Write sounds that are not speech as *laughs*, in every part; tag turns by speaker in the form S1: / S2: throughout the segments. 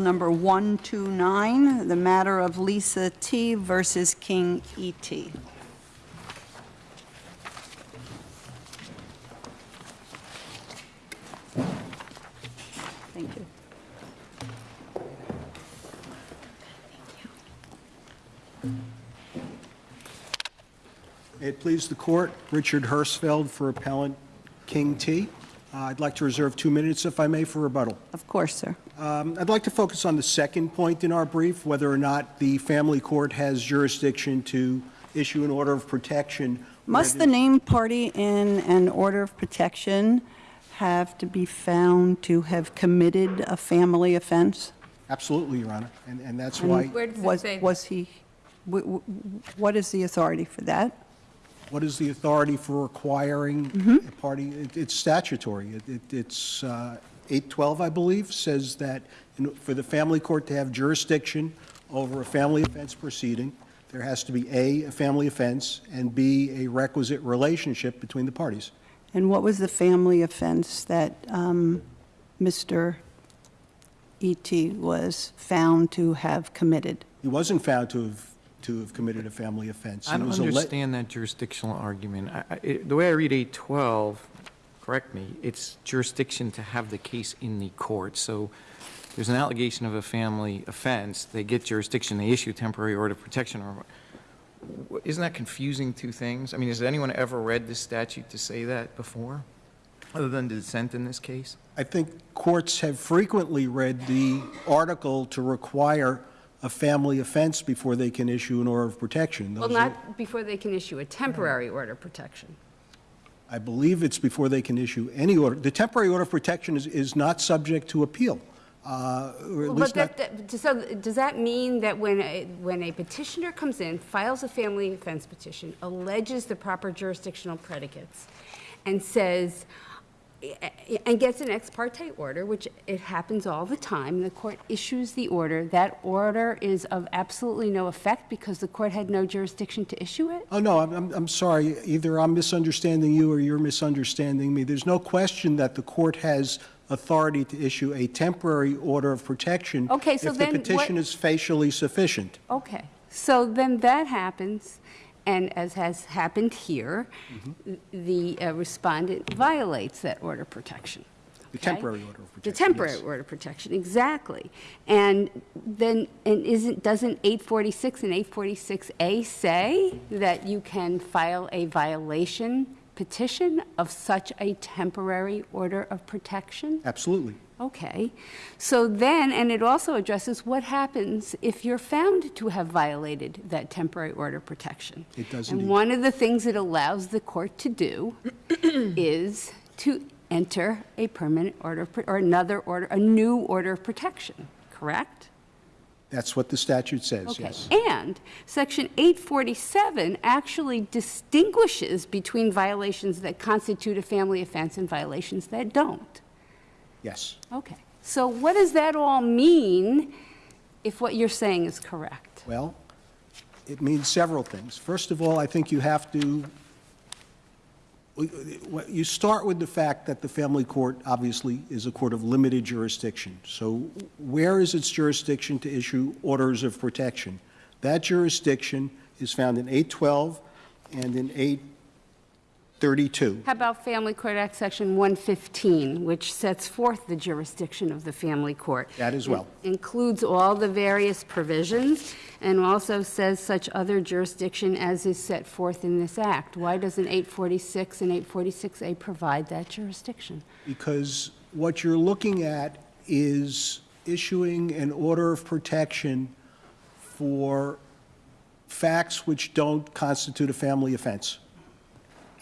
S1: Number 129, the matter of Lisa T. versus King E E.T. Thank you.
S2: May it please the court, Richard Hirschfeld for appellant King T. Uh, I'd like to reserve two minutes, if I may, for rebuttal.
S1: Of course, sir.
S2: Um, I'd like to focus on the second point in our brief, whether or not the family court has jurisdiction to issue an order of protection.
S1: Must the named party in an order of protection have to be found to have committed a family offense?
S2: Absolutely, Your Honor, and, and that's why,
S3: Where does it
S1: Was
S3: say?
S1: Was he, wh- wh- what is the authority for that?
S2: what is the authority for requiring
S1: Mm-hmm.
S2: a party? It- It's statutory. It- it- It's uh, 812, I believe, says that in- for the family court to have jurisdiction over a family offense proceeding, there has to be A, a family offense, and B, a requisite relationship between the parties.
S1: And what was the family offense that um, Mr. E.T. was found to have committed?
S2: He wasn't found to have, to have committed a family offense.
S4: I
S2: He
S4: don't
S2: was alle-
S4: understand that jurisdictional argument. I- I- it- The way I read 812, correct me, it's jurisdiction to have the case in the court. So there's an allegation of a family offense, they get jurisdiction, they issue temporary order of protection. or Isn't that confusing two things? I mean, has anyone ever read this statute to say that before, other than the dissent in this case?
S2: I think courts have frequently read the article to require a family offense before they can issue an order of protection.
S3: Well,
S2: Those are-
S3: not before they can issue a temporary order of protection.
S2: I believe it's before they can issue any order. The temporary order of protection is, is not subject to appeal, uh, or at
S3: Well,
S2: least
S3: But
S2: not,
S3: that, that- so does that mean that when, a- when a petitioner comes in, files a family offense petition, alleges the proper jurisdictional predicates, and says, and gets an ex parte order, which it happens all the time, the court issues the order, that order is of absolutely no effect because the court had no jurisdiction to issue it?
S2: oh, no, I'm, I'm, sorry, either I'm misunderstanding you or you're misunderstanding me. There's no question that the court has authority to issue a temporary order of protection
S3: Okay, so
S2: if the
S3: then what-
S2: petition is facially sufficient.
S3: Okay, so then that happens, and as has happened here, the uh, respondent violates that order of protection.
S2: The
S3: okay?
S2: temporary order of protection.
S3: The temporary
S2: yes.
S3: order of protection, exactly. And then, and isn't, doesn't 846 and 846A say that you can file a violation petition of such a temporary order of protection?
S2: Absolutely.
S3: Okay, so then, and it also addresses what happens if you're found to have violated that temporary order of protection.
S2: It does
S3: And
S2: indeed.
S3: one of the things it allows the court to do *clears throat* is to enter a permanent order, or another order, a new order of protection, correct?
S2: That's what the statute says,
S3: Okay,
S2: yes.
S3: and Section 847 actually distinguishes between violations that constitute a family offense and violations that don't.
S2: Yes.
S3: Okay, so what does that all mean if what you're saying is correct?
S2: Well, it means several things. First of all, I think you have to, you start with the fact that the family court obviously is a court of limited jurisdiction. So where is its jurisdiction to issue orders of protection? That jurisdiction is found in 812 and in 832.
S3: How about Family Court Act Section 115, which sets forth the jurisdiction of the family court?
S2: That as well.
S3: It Includes all the various provisions, and also says such other jurisdiction as is set forth in this act. Why doesn't 846 and 846A provide that jurisdiction?
S2: Because what you're looking at is issuing an order of protection for facts which don't constitute a family offense.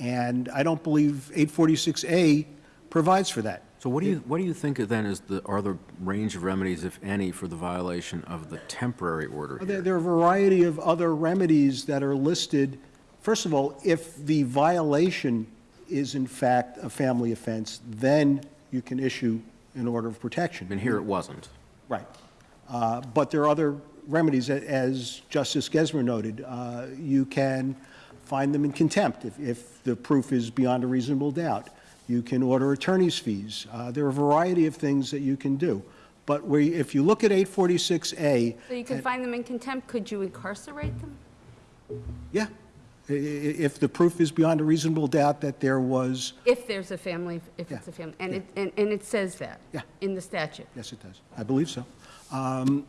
S2: And I don't believe 846A provides for that.
S5: So what do you, what do you think of then is the, are the range of remedies, if any, for the violation of the temporary order
S2: There
S5: here?
S2: there are a variety of other remedies that are listed. First of all, if the violation is in fact a family offense, then you can issue an order of protection.
S5: And here it wasn't.
S2: Right. Uh, But there are other remedies, as Justice Gesmer noted. Uh, You can find them in contempt if, if the proof is beyond a reasonable doubt. You can order attorney's fees. Uh, There are a variety of things that you can do. But you- if you look at 846A,
S3: So you can find them in contempt, could you incarcerate them?
S2: yeah, if the proof is beyond a reasonable doubt that there was,
S3: If there's a family, if it's a family, and it, and and it says that?
S2: Yeah.
S3: In the statute?
S2: yes, it does. I believe so.
S3: W-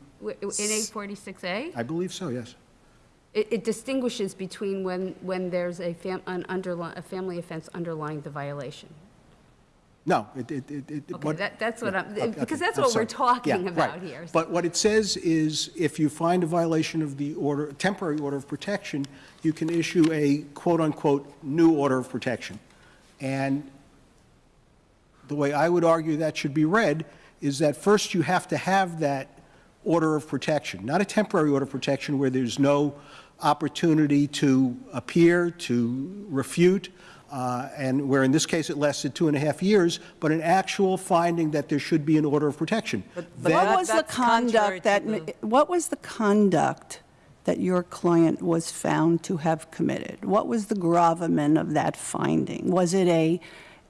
S3: In 846A?
S2: I believe so, yes.
S3: It, it distinguishes between when, when there's a fam, an underli, a family offense underlying the violation.
S2: No, it, it, it. it-
S3: Okay,
S2: what-
S3: that, that's what I'm,
S2: okay,
S3: because that's
S2: I'm
S3: what we're
S2: sorry.
S3: talking
S2: Yeah,
S3: about
S2: right.
S3: here.
S2: But what it says is, if you find a violation of the order, temporary order of protection, you can issue a quote-unquote "new order of protection." And the way I would argue that should be read is that first you have to have that order of protection, not a temporary order of protection where there's no opportunity to appear, to refute, uh, and where in this case it lasted two and a half years, but an actual finding that there should be an order of protection.
S6: but
S2: Then-
S1: What was the conduct that,
S6: the-
S1: what was the conduct that your client was found to have committed? What was the gravamen of that finding? Was it a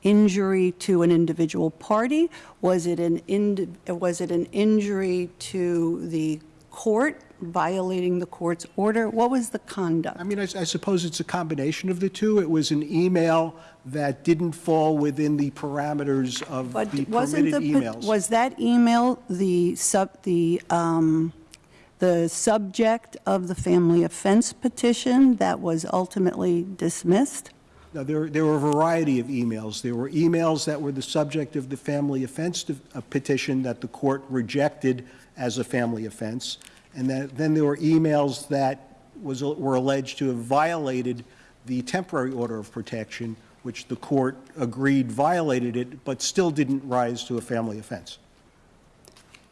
S1: injury to an individual party? Was it an, was it an injury to the court, violating the court's order? What was the conduct?
S2: I mean, I I suppose it's a combination of the two. It was an email that didn't fall within the parameters of
S1: But
S2: the
S1: wasn't
S2: permitted
S1: the,
S2: emails.
S1: was that email the sub, the, um, the subject of the family offense petition that was ultimately dismissed?
S2: No, there, there were a variety of emails. There were emails that were the subject of the family offense uh, petition that the court rejected as a family offense. And then, then there were emails that was, were alleged to have violated the temporary order of protection, which the court agreed violated it, but still didn't rise to a family offense.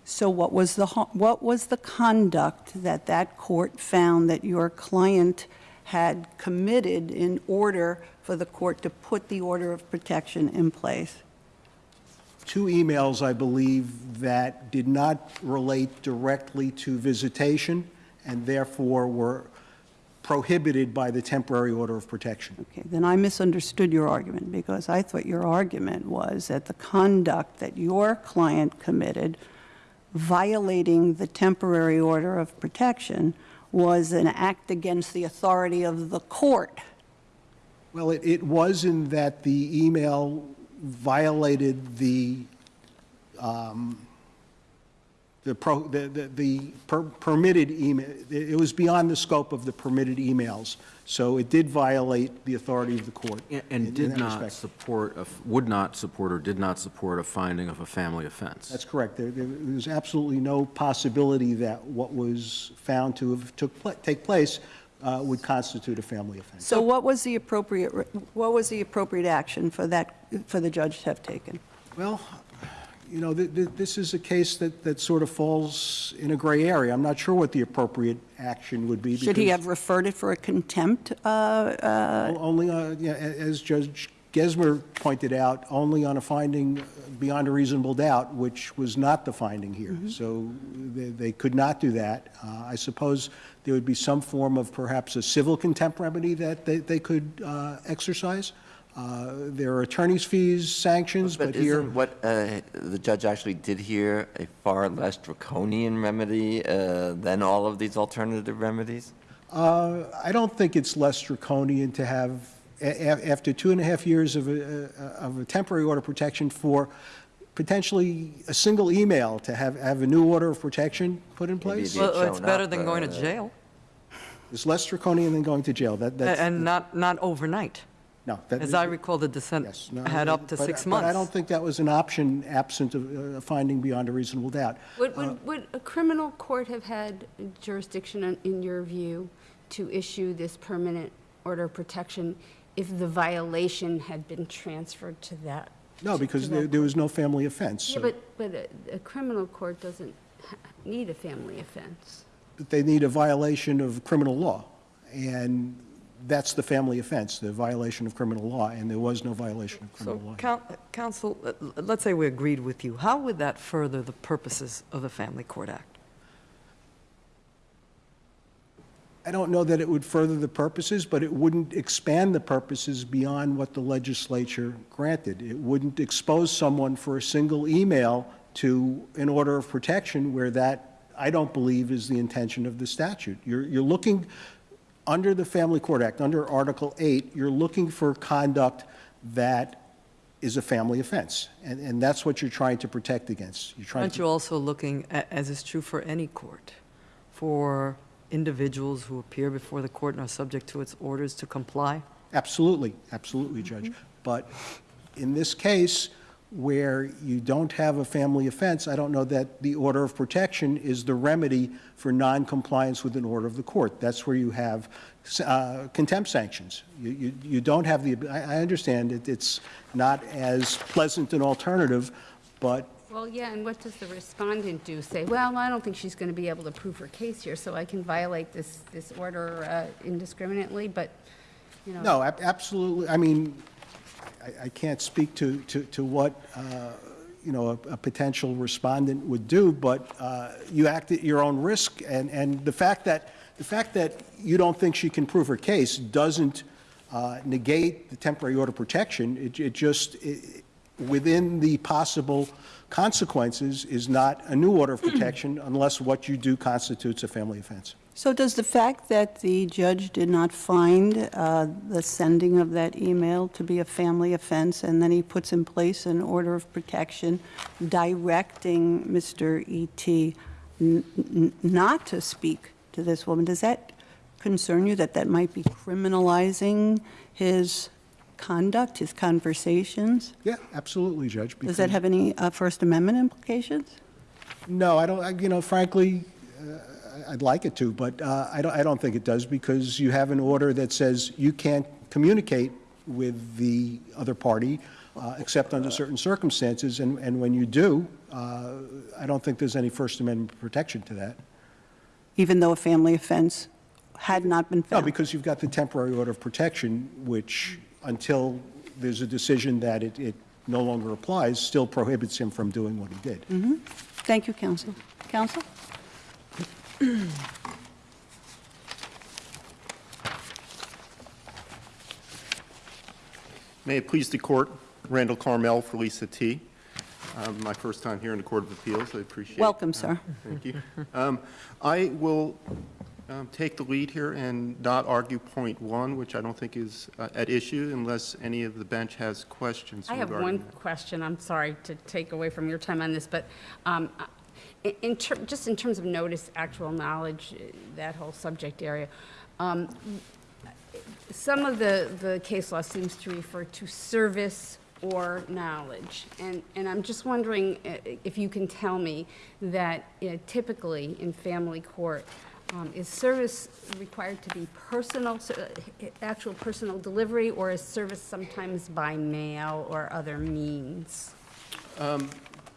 S1: So what was the, what was the conduct that that court found that your client had committed in order for the court to put the order of protection in place?
S2: two emails, I believe, that did not relate directly to visitation and therefore were prohibited by the temporary order of protection.
S1: Okay, then I misunderstood your argument, because I thought your argument was that the conduct that your client committed violating the temporary order of protection was an act against the authority of the court.
S2: Well, it, it was in that the email violated the, um, the pro, the, the- the per- permitted email, it was beyond the scope of the permitted emails. So it did violate the authority of the court.
S5: And- And
S2: in
S5: did
S2: that
S5: not
S2: respect.
S5: support, a would not support or did not support a finding of a family offense.
S2: That's correct. There, there was absolutely no possibility that what was found to have took, take place uh, would constitute a family offense.
S1: So what was the appropriate, what was the appropriate action for that, for the judge to have taken?
S2: Well, you know, th- th- this is a case that, that sort of falls in a gray area. I'm not sure what the appropriate action would be.
S1: Should he have referred it for a contempt? uh, uh,
S2: Only, uh, yeah, as Judge Gesmer pointed out, only on a finding beyond a reasonable doubt, which was not the finding here. So they, they could not do that. Uh, I suppose there would be some form of perhaps a civil contempt remedy that they, they could uh, exercise. Uh, There are attorney's fees, sanctions, but
S7: But
S2: here.
S7: isn't what uh, the judge actually did here a far less draconian remedy uh, than all of these alternative remedies?
S2: Uh, I don't think it's less draconian to have, a- a- after two and a half years of a, of a temporary order of protection for potentially a single email, to have, have a new order of protection put in place.
S6: Well, it's
S7: shown
S6: better
S7: up,
S6: than going to
S7: uh,
S6: jail,
S2: It's less draconian than going to jail. That, that's.
S6: and not, not overnight.
S2: No. that-
S6: As I recall, the dissent
S2: Yes. no,
S6: had up to
S2: but-
S6: six
S2: But I don't think that was an option absent of uh, a finding beyond a reasonable doubt.
S3: Would, would, would a criminal court have had jurisdiction, in- in your view, to issue this permanent order of protection if the violation had been transferred to that?
S2: No, because there, there was no family offense.
S3: Yeah,
S2: so-
S3: but, but a- a criminal court doesn't ha- need a family offense.
S2: But they need a violation of criminal law, and that's the family offense, the violation of criminal law, and there was no violation of
S6: So,
S2: criminal law.
S6: coun- counsel, uh, l- let's say we agreed with you, how would that further the purposes of the Family Court Act?
S2: I don't know that it would further the purposes, but it wouldn't expand the purposes beyond what the legislature granted. It wouldn't expose someone for a single email to an order of protection where that, I don't believe, is the intention of the statute. You're, you're looking, under the Family Court Act, under Article 8, you're looking for conduct that is a family offense. And, and that's what you're trying to protect against. You're trying
S6: Aren't you also looking, as is true for any court, for individuals who appear before the court and are subject to its orders to comply?
S2: Absolutely, absolutely, Judge. But in this case, where you don't have a family offense, I don't know that the order of protection is the remedy for noncompliance with an order of the court. That's where you have uh, contempt sanctions. You, you, you don't have the, I, I understand it, it's not as pleasant an alternative, but
S3: Well, yeah, and what does the respondent do? Say, well, I don't think she's going to be able to prove her case here, so I can violate this, this order uh, indiscriminately, but, you know.
S2: No, ab- absolutely. I mean, I, I can't speak to, to, to what, uh, you know, a, a potential respondent would do, but uh, you act at your own risk, and, and the fact that, the fact that you don't think she can prove her case doesn't uh, negate the temporary order protection. It, it just, it- within the possible consequences, is not a new order of protection *clears throat* unless what you do constitutes a family offense.
S1: So does the fact that the judge did not find uh, the sending of that email to be a family offense, and then he puts in place an order of protection directing Mr. E.T. not to speak to this woman, does that concern you, that that might be criminalizing his conduct, his conversations?
S2: Yeah, absolutely, Judge.
S1: Does that have any uh, First Amendment implications?
S2: No, I don't, I- you know, frankly, uh, I'd like it to, but uh, I don't, I don't think it does, because you have an order that says you can't communicate with the other party uh, except under certain circumstances, and, and when you do, uh, I don't think there's any First Amendment protection to that.
S1: Even though a family offense had not been
S2: No,
S1: found?
S2: because you've got the temporary order of protection, which, until there's a decision that it, it no longer applies, still prohibits him from doing what he did.
S1: Thank you, counsel. Counsel? *clears throat*
S8: May it please the court, Randall Carmel for Lisa T. Um, My first time here in the Court of Appeals, I appreciate.
S1: Welcome,
S8: uh,
S1: sir.
S8: Thank you. Um, I will um, take the lead here and not argue point one, which I don't think is uh, at issue unless any of the bench has questions
S3: I have one
S8: that.
S3: question, I'm sorry to take away from your time on this, but um, in- just in terms of notice, actual knowledge, uh, that whole subject area, um, some of the, the case law seems to refer to service or knowledge. And, and I'm just wondering uh, if you can tell me that uh, typically in family court, um, is service required to be personal, so, uh, actual personal delivery, or is service sometimes by mail or other means?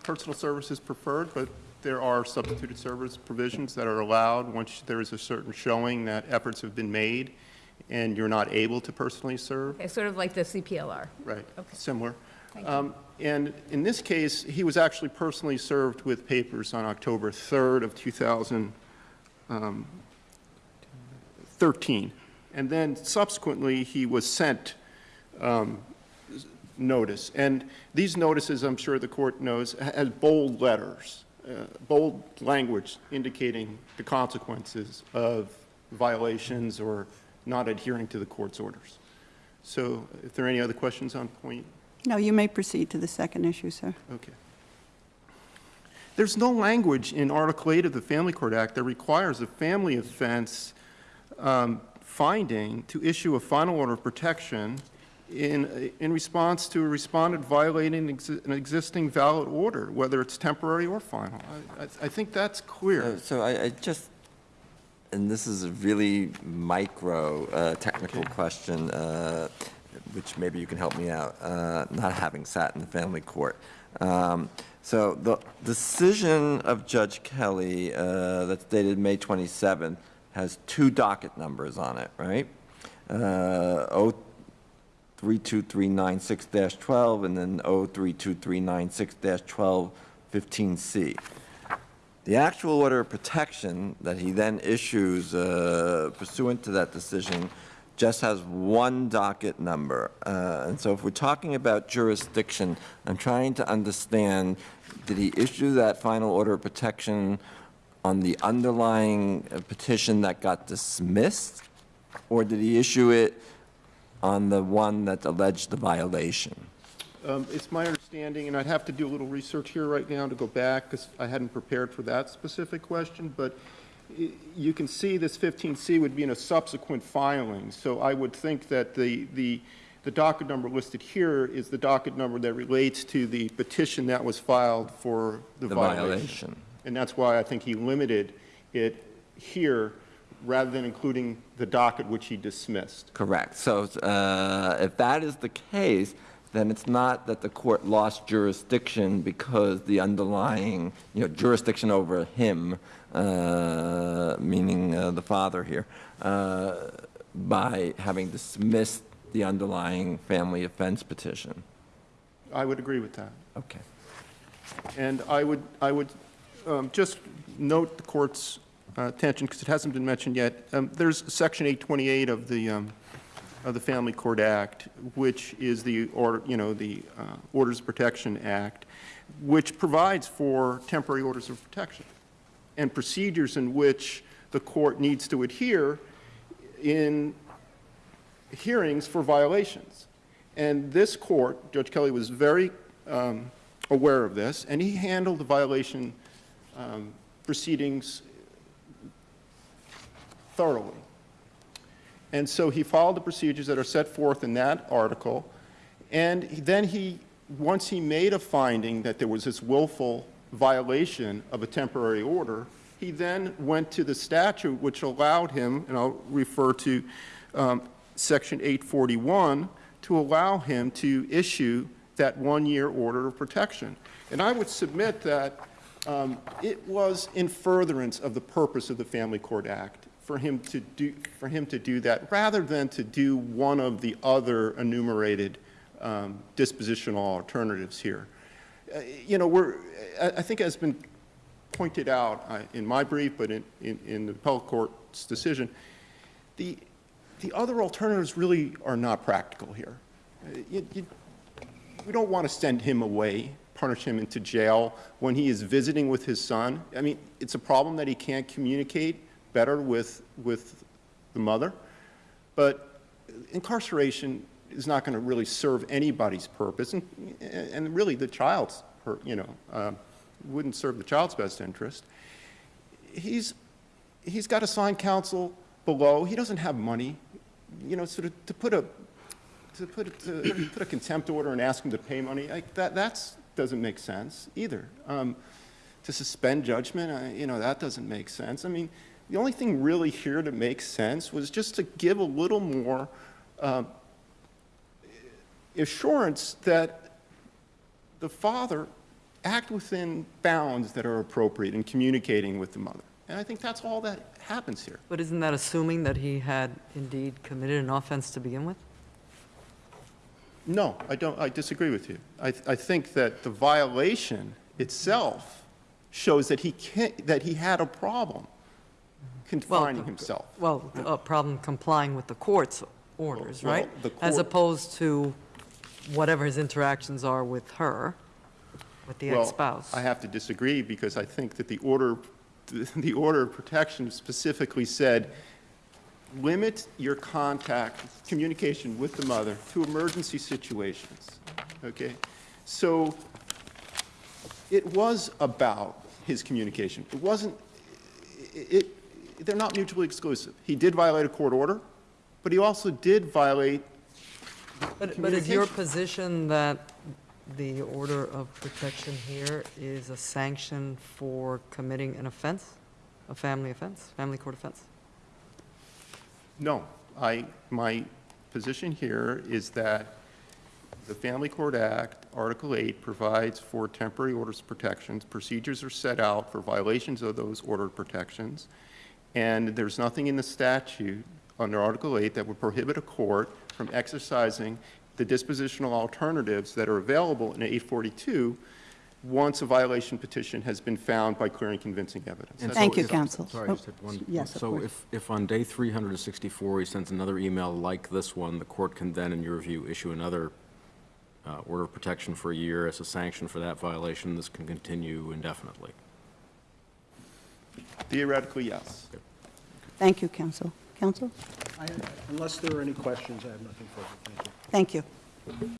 S8: Personal service is preferred, but there are substituted service provisions that are allowed once there is a certain showing that efforts have been made and you're not able to personally serve.
S3: Okay, sort of like the CPLR.
S8: Right,
S3: Okay.
S8: similar. Um, And in this case, he was actually personally served with papers on October 3rd of 2013. And then subsequently, he was sent um, notice. And these notices, I'm sure the court knows, has bold letters, uh, bold language indicating the consequences of violations or not adhering to the court's orders. So if there are any other questions on point,
S1: No, you may proceed to the second issue, sir.
S8: okay. There's no language in Article 8 of the Family Court Act that requires a family offense um, finding to issue a final order of protection in, in response to a respondent violating exi- an existing valid order, whether it's temporary or final. I, I I think that's
S7: Uh,
S8: clear.
S7: So I, I just, and this is a really micro, uh, technical question, uh, which maybe you can help me out, uh, not having sat in the family court. Um, So the decision of Judge Kelly uh, that's dated May 27th has two docket numbers on it, right? Uh, 03239-6-12 and then 03239-6-12-15C. The actual order of protection that he then issues uh, pursuant to that decision just has one docket number. Uh, And so if we're talking about jurisdiction, I'm trying to understand did he issue that final order of protection on the underlying uh, petition that got dismissed? Or did he issue it on the one that alleged the violation?
S8: Um, It's my understanding, and I'd have to do a little research here right now to go back, because I hadn't prepared for that specific question, but you can see this 15C would be in a subsequent filing, so I would think that the, the, the docket number listed here is the docket number that relates to the petition that was filed for the
S7: The
S8: violation.
S7: violation.
S8: And that's why I think he limited it here, rather than including the docket which he dismissed.
S7: Correct. So uh, if that is the case, then it's not that the court lost jurisdiction because the underlying, you know, jurisdiction over him, uh, meaning uh, the father here, uh, by having dismissed the underlying family offense petition.
S8: I would agree with that.
S7: Okay.
S8: And I would, I would um, just note the court's uh, attention, because it hasn't been mentioned yet, um, there's Section 828 of the, um, of the Family Court Act, which is the, order, you know, the uh, Orders of Protection Act, which provides for temporary orders of protection and procedures in which the court needs to adhere in hearings for violations. And this court, Judge Kelly was very um, aware of this, and he handled the violation um, proceedings thoroughly. And so he followed the procedures that are set forth in that article, and then he, once he made a finding that there was this willful violation of a temporary order, he then went to the statute which allowed him, and I'll refer to um, Section 841, to allow him to issue that one-year order of protection. And I would submit that um, it was in furtherance of the purpose of the Family Court Act for him to do, for him to do that, rather than to do one of the other enumerated um, dispositional alternatives here. Uh, You know, we're, I I think has been pointed out uh, in my brief, but in, in in the appellate court's decision, the, the other alternatives really are not practical here. Uh, you- you- We don't want to send him away, punish him into jail when he is visiting with his son. I mean, it's a problem that he can't communicate better with, with the mother, but incarceration is not going to really serve anybody's purpose, and, and really the child's, you know, uh, wouldn't serve the child's best interest. He's, he's got assigned counsel below, he doesn't have money, you know, sort of to put a, to put, a- to put a contempt order and ask him to pay money, like, that, that's, doesn't make sense either. Um, To suspend judgment, uh, you know, that doesn't make sense. I mean, the only thing really here to make sense was just to give a little more um, assurance that the father act within bounds that are appropriate in communicating with the mother. And I think that's all that happens here.
S6: But isn't that assuming that he had indeed committed an offense to begin with?
S8: No, I don't, I disagree with you. I, I think that the violation itself shows that he that he had a problem confining himself.
S6: Well, a problem complying with the court's orders,
S8: Well,
S6: right?
S8: the
S6: As opposed to whatever his interactions are with her, with the
S8: Well,
S6: ex-spouse.
S8: I have to disagree because I think that the order, *laughs* the order of protection specifically said, limit your contact, communication with the mother to emergency situations, okay? So it was about his communication. It wasn't, it- they're not mutually exclusive. He did violate a court order, but he also did violate
S6: But, but is your position that the order of protection here is a sanction for committing an offense? A family offense, family court offense?
S8: No, I, my position here is that the Family Court Act, Article 8, provides for temporary orders of protections. Procedures are set out for violations of those order protections. And there's nothing in the statute under Article 8 that would prohibit a court from exercising the dispositional alternatives that are available in 842 once a violation petition has been found by clear and convincing evidence.
S5: And
S1: Thank
S8: all
S1: you,
S8: it's-
S1: counsel.
S5: Sorry,
S1: Oh,
S5: just had one.
S1: yes,
S5: So if, if on day 364, he sends another email like this one, the court can then, in your view, issue another uh, order of protection for a year as a sanction for that violation, this can continue indefinitely.
S8: Theoretically, yes.
S1: Thank you, Council. Counsel?
S2: I- Unless there are any questions, I have nothing further. Thank you.
S1: Thank you.